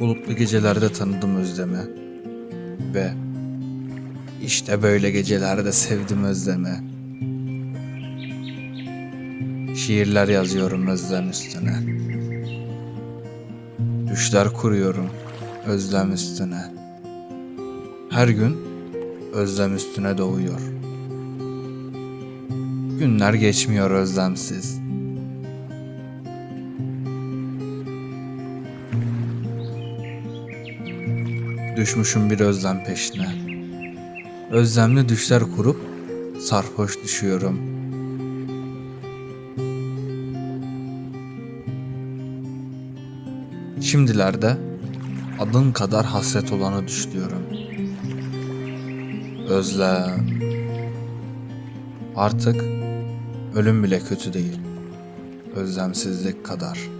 Bulutlu gecelerde tanıdım özlemi ve işte böyle gecelerde sevdim özlemi. Şiirler yazıyorum özlem üstüne. Düşler kuruyorum özlem üstüne. Her gün özlem üstüne doğuyor. Günler geçmiyor özlemsiz. Düşmüşüm bir özlem peşine. Özlemli düşler kurup sarhoş düşüyorum. Şimdilerde adın kadar hasret olanı düşlüyorum. Özlem. Artık ölüm bile kötü değil. Özlemsizlik kadar.''